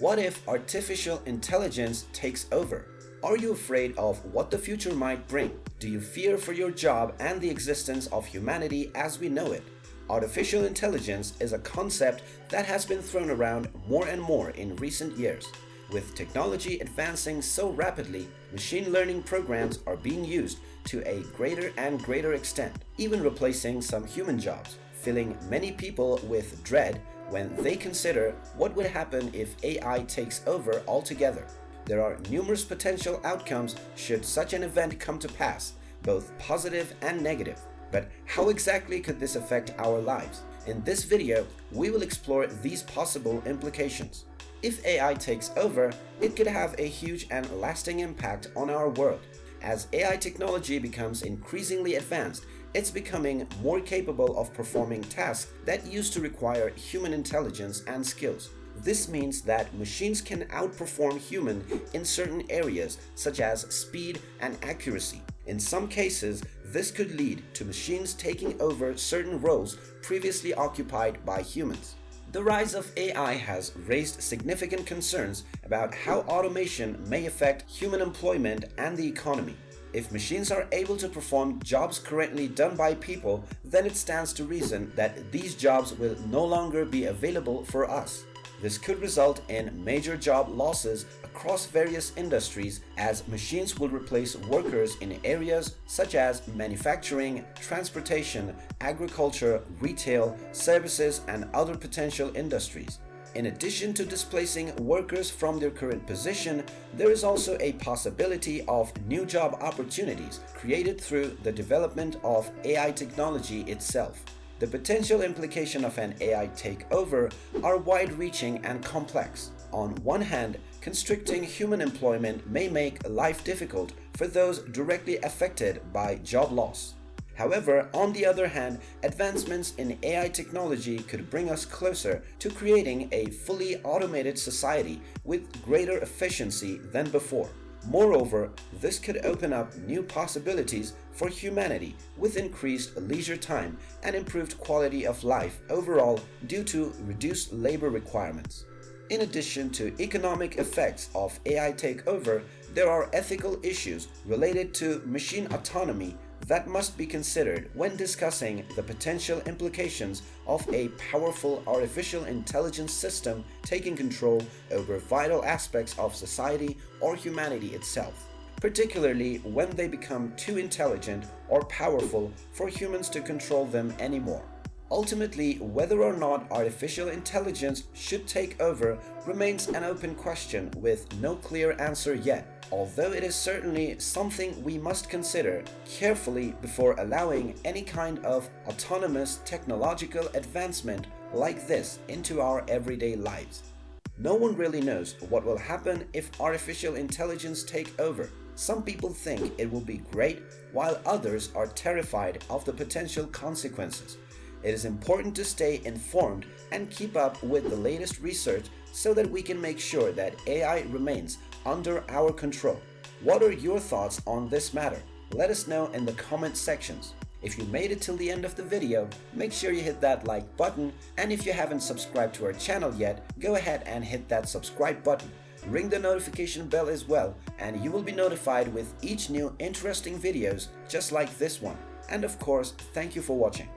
What if artificial intelligence takes over? Are you afraid of what the future might bring? Do you fear for your job and the existence of humanity as we know it? Artificial intelligence is a concept that has been thrown around more and more in recent years. With technology advancing so rapidly, machine learning programs are being used to a greater and greater extent, even replacing some human jobs, filling many people with dread when they consider what would happen if AI takes over altogether. There are numerous potential outcomes should such an event come to pass, both positive and negative. But how exactly could this affect our lives? In this video, we will explore these possible implications. If AI takes over, it could have a huge and lasting impact on our world. As AI technology becomes increasingly advanced, it's becoming more capable of performing tasks that used to require human intelligence and skills. This means that machines can outperform human in certain areas such as speed and accuracy. In some cases, this could lead to machines taking over certain roles previously occupied by humans. The rise of AI has raised significant concerns about how automation may affect human employment and the economy. If machines are able to perform jobs currently done by people, then it stands to reason that these jobs will no longer be available for us. This could result in major job losses across various industries as machines will replace workers in areas such as manufacturing, transportation, agriculture, retail, services, and other potential industries. In addition to displacing workers from their current position, there is also a possibility of new job opportunities created through the development of AI technology itself. The potential implication of an AI takeover are wide-reaching and complex. On one hand, constricting human employment may make life difficult for those directly affected by job loss. However, on the other hand, advancements in AI technology could bring us closer to creating a fully automated society with greater efficiency than before. Moreover, this could open up new possibilities for humanity with increased leisure time and improved quality of life overall due to reduced labor requirements. In addition to economic effects of AI takeover, there are ethical issues related to machine autonomy that must be considered when discussing the potential implications of a powerful artificial intelligence system taking control over vital aspects of society or humanity itself, particularly when they become too intelligent or powerful for humans to control them anymore. Ultimately, whether or not artificial intelligence should take over remains an open question with no clear answer yet although it is certainly something we must consider carefully before allowing any kind of autonomous technological advancement like this into our everyday lives. No one really knows what will happen if artificial intelligence take over. Some people think it will be great, while others are terrified of the potential consequences. It is important to stay informed and keep up with the latest research so that we can make sure that AI remains under our control. What are your thoughts on this matter? Let us know in the comment sections. If you made it till the end of the video, make sure you hit that like button and if you haven't subscribed to our channel yet, go ahead and hit that subscribe button. Ring the notification bell as well and you will be notified with each new interesting videos just like this one. And of course, thank you for watching.